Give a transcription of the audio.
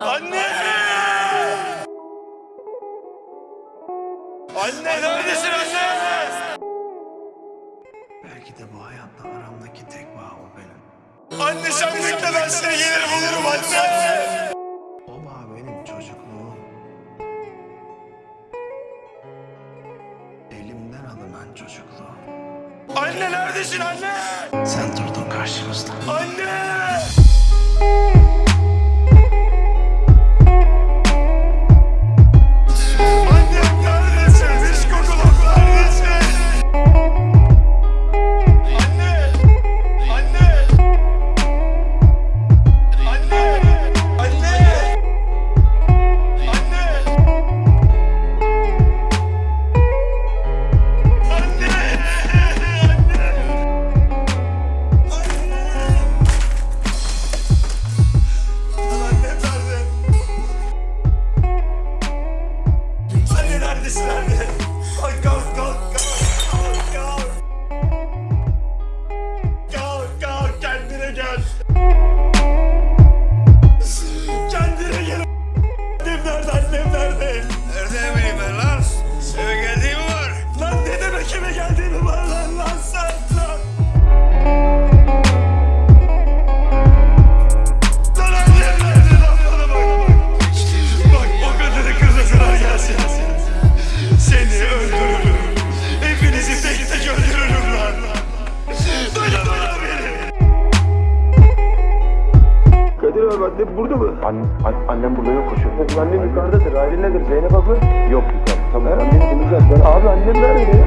Anne! Anne neredesin anne? Belki de bu hayatta aramdaki tek bağ o benim. Anne sen bekle ben seni gelir bulurum anne. O bağ benim çocukluğum. Elimden alınan çocukluğum. Anne neredesin anne? Sen durdun karşımızda. Anne! Annem burada mı? annem burada yok koşuyor. Annem yukarıdadır. Aile nedir? Zeynep abla? Yok yukarıda. Tamam. Ben, abi annem nerede?